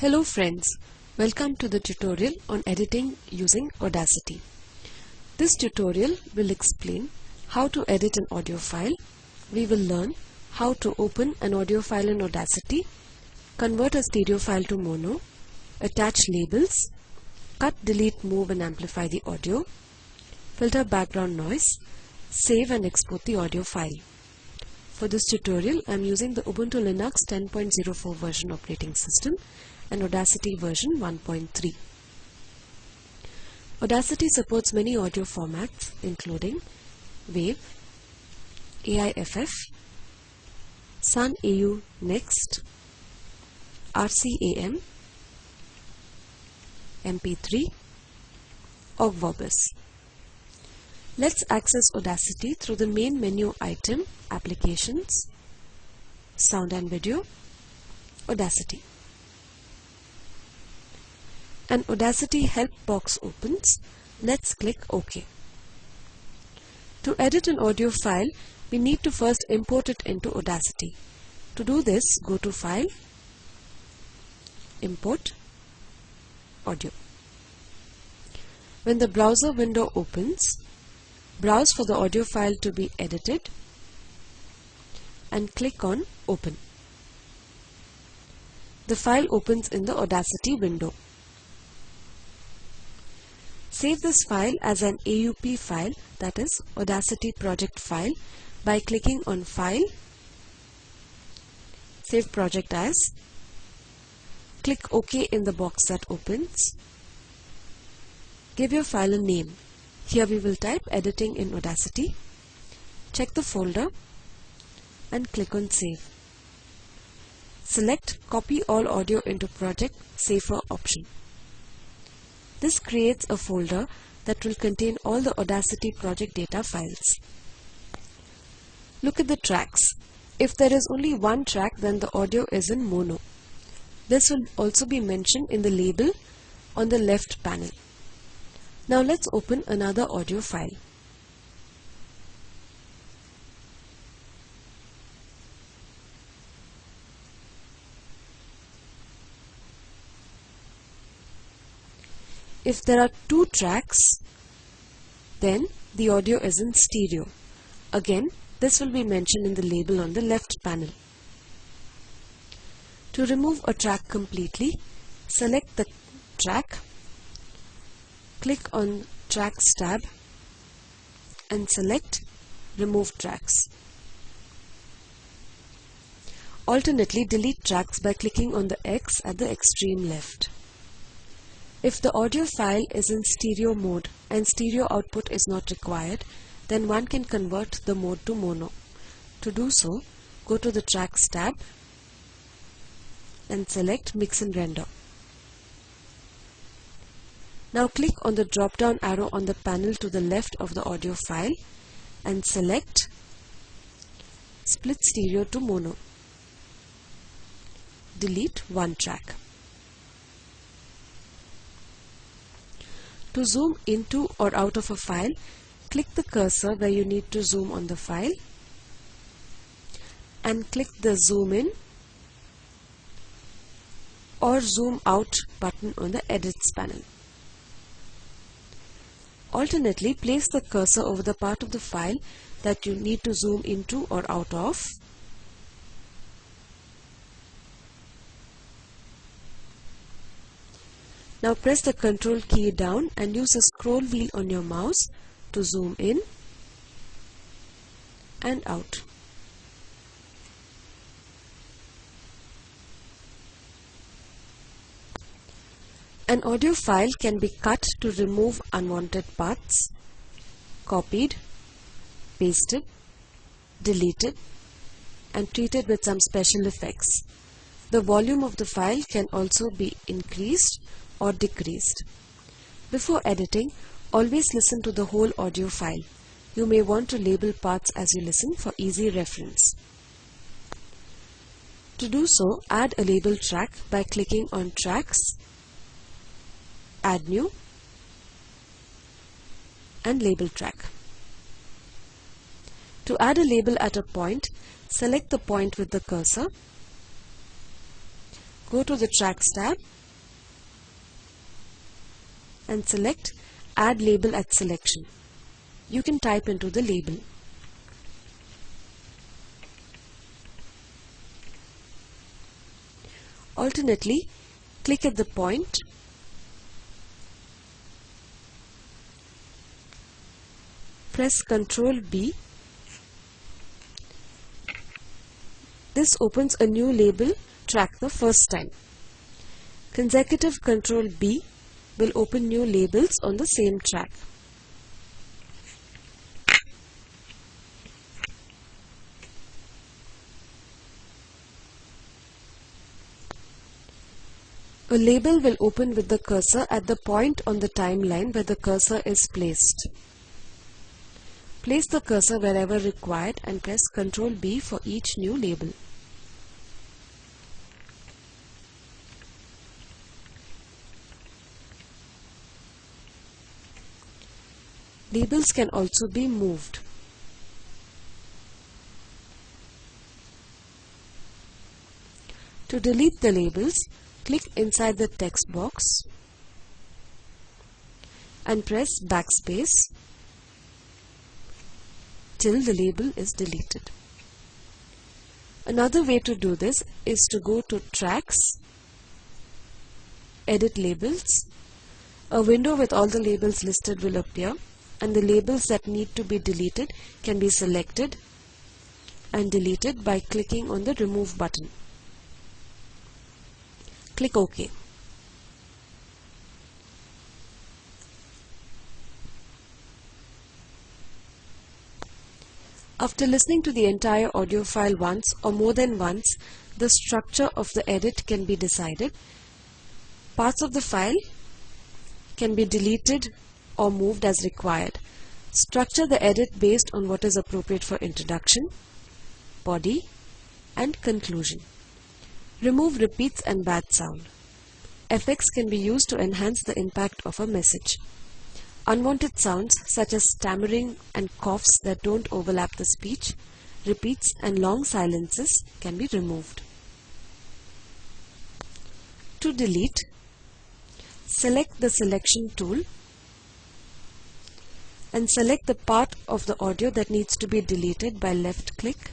Hello friends, welcome to the tutorial on editing using Audacity. This tutorial will explain how to edit an audio file. We will learn how to open an audio file in Audacity, convert a stereo file to mono, attach labels, cut, delete, move and amplify the audio, filter background noise, save and export the audio file. For this tutorial, I am using the Ubuntu Linux 10.04 version operating system and Audacity version 1.3. Audacity supports many audio formats including WAV, AIFF, Sun AU Next, IRCAM, MP3, Ogg Vorbis. Let's access Audacity through the main menu item Applications, Sound and Video, Audacity. An Audacity help box opens. Let's click OK. To edit an audio file, we need to first import it into Audacity. To do this, go to File, Import, Audio. When the browser window opens, browse for the audio file to be edited and click on Open. The file opens in the Audacity window. Save this file as an AUP file that is Audacity project file by clicking on File, Save project as, click OK in the box that opens, give your file a name. Here we will type editing in Audacity, check the folder and click on Save. Select Copy all audio into project Safer option. This creates a folder that will contain all the Audacity project data files. Look at the tracks. If there is only one track then the audio is in mono. This will also be mentioned in the label on the left panel. Now let's open another audio file. If there are two tracks, then the audio is in stereo. Again, this will be mentioned in the label on the left panel. To remove a track completely, select the track, click on Tracks tab and select Remove Tracks. Alternately, delete tracks by clicking on the X at the extreme left. If the audio file is in stereo mode and stereo output is not required, then one can convert the mode to mono. To do so, go to the Tracks tab and select Mix and Render. Now click on the drop down arrow on the panel to the left of the audio file and select Split Stereo to Mono. Delete one track. To zoom into or out of a file, click the cursor where you need to zoom on the file and click the zoom in or zoom out button on the edits panel. Alternately, place the cursor over the part of the file that you need to zoom into or out of Now press the control key down and use the scroll wheel on your mouse to zoom in and out. An audio file can be cut to remove unwanted parts, copied, pasted, deleted and treated with some special effects. The volume of the file can also be increased or decreased. Before editing, always listen to the whole audio file. You may want to label parts as you listen for easy reference. To do so, add a label track by clicking on Tracks, Add New and Label Track. To add a label at a point, select the point with the cursor go to the Tracks tab and select Add Label at Selection. You can type into the label. Alternately, click at the point press Ctrl B. This opens a new label track the first time. Consecutive Ctrl B will open new labels on the same track. A label will open with the cursor at the point on the timeline where the cursor is placed. Place the cursor wherever required and press Ctrl B for each new label. Labels can also be moved. To delete the labels, click inside the text box and press backspace till the label is deleted. Another way to do this is to go to Tracks, Edit Labels. A window with all the labels listed will appear and the labels that need to be deleted can be selected and deleted by clicking on the Remove button. Click OK. After listening to the entire audio file once or more than once, the structure of the edit can be decided. Parts of the file can be deleted or moved as required. Structure the edit based on what is appropriate for introduction, body, and conclusion. Remove repeats and bad sound. Effects can be used to enhance the impact of a message. Unwanted sounds such as stammering and coughs that don't overlap the speech, repeats and long silences can be removed. To delete, select the selection tool and select the part of the audio that needs to be deleted by left click,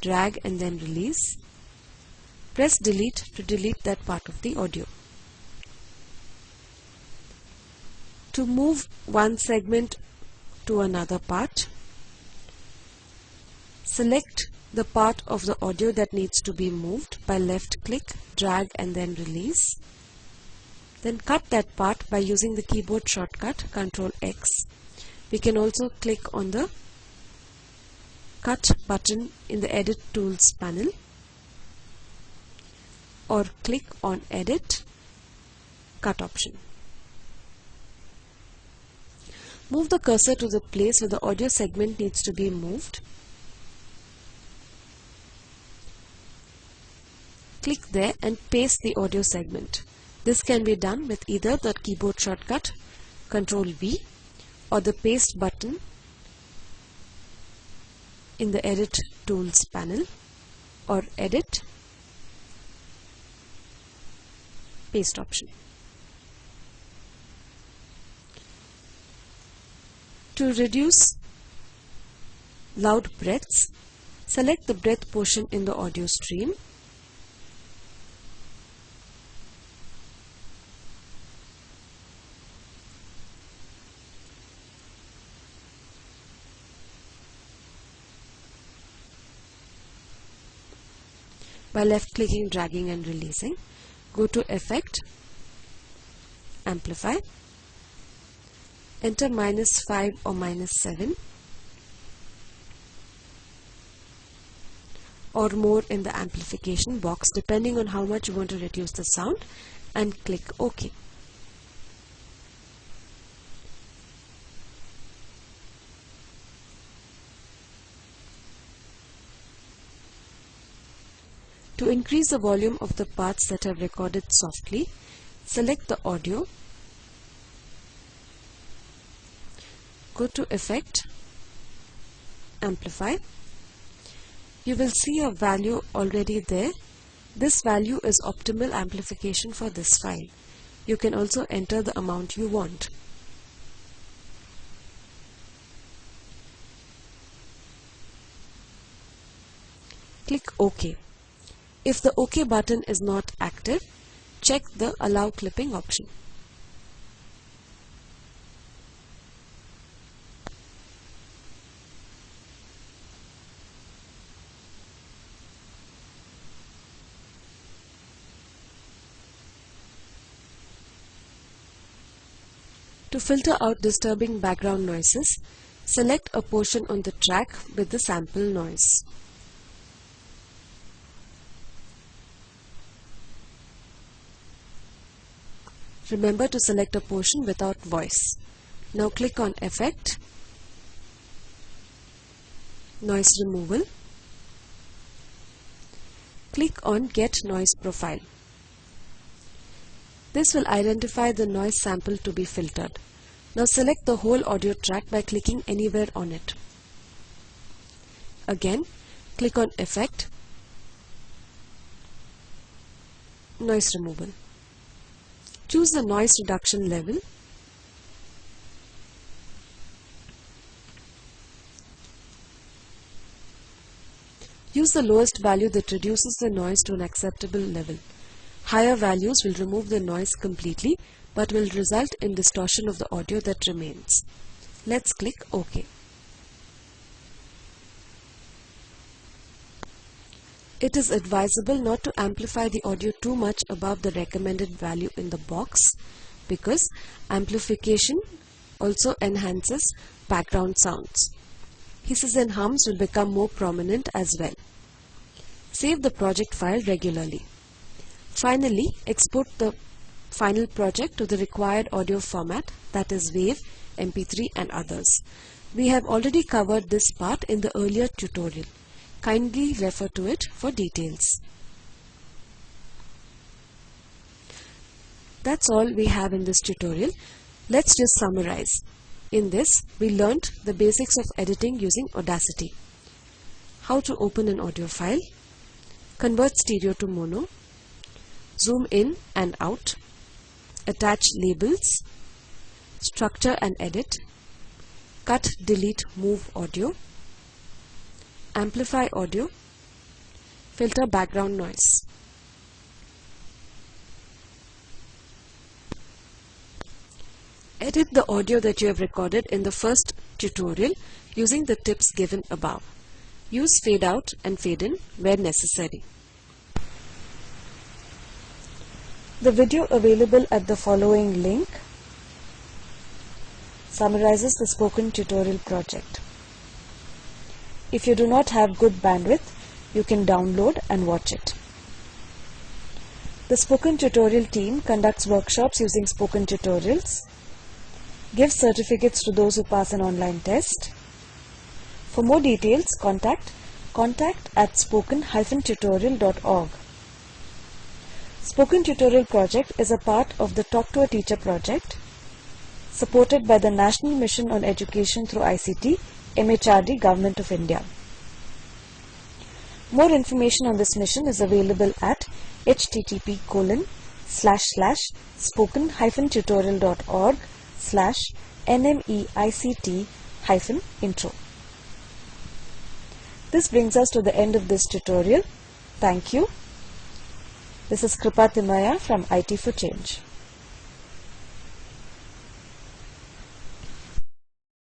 drag and then release. Press delete to delete that part of the audio. to move one segment to another part, select the part of the audio that needs to be moved by left click, drag and then release. Then cut that part by using the keyboard shortcut Ctrl X. We can also click on the cut button in the edit tools panel or click on edit cut option. Move the cursor to the place where the audio segment needs to be moved. Click there and paste the audio segment. This can be done with either the keyboard shortcut Ctrl V or the paste button in the edit tools panel or edit paste option. To reduce loud breaths, select the breath portion in the audio stream. By left clicking, dragging and releasing, go to Effect, Amplify enter minus 5 or minus 7 or more in the amplification box depending on how much you want to reduce the sound and click OK. To increase the volume of the parts that have recorded softly, select the audio go to effect amplify you will see a value already there This value is optimal amplification for this file. You can also enter the amount you want. Click OK. If the OK button is not active, check the Allow Clipping option. To filter out disturbing background noises, select a portion on the track with the sample noise. Remember to select a portion without voice. Now click on Effect, Noise Removal. Click on Get Noise Profile. This will identify the noise sample to be filtered. Now select the whole audio track by clicking anywhere on it. Again, click on Effect, Noise Removal. Choose the noise reduction level Use the lowest value that reduces the noise to an acceptable level. Higher values will remove the noise completely but will result in distortion of the audio that remains. Let's click OK. It is advisable not to amplify the audio too much above the recommended value in the box because amplification also enhances background sounds. Hisses and hums will become more prominent as well. Save the project file regularly. Finally, export the final project to the required audio format that is WAV, MP3 and others. We have already covered this part in the earlier tutorial. Kindly refer to it for details. That's all we have in this tutorial. Let's just summarize. In this, we learnt the basics of editing using Audacity. How to open an audio file, convert stereo to mono, zoom in and out, attach labels, structure and edit, cut, delete, move audio, amplify audio, filter background noise. Edit the audio that you have recorded in the first tutorial using the tips given above. Use fade out and fade in where necessary. The video available at the following link summarizes the spoken tutorial project. If you do not have good bandwidth, you can download and watch it. The spoken tutorial team conducts workshops using spoken tutorials, gives certificates to those who pass an online test. For more details, contact contact at spoken-tutorial.org. Spoken Tutorial project is a part of the Talk to a Teacher project supported by the National Mission on Education through ICT, MHRD, Government of India. More information on this mission is available at http colon slash slash spoken hyphen tutorial.org slash nmeict hyphen intro. This brings us to the end of this tutorial. Thank you. This is Kripa Timaya from IT for Change.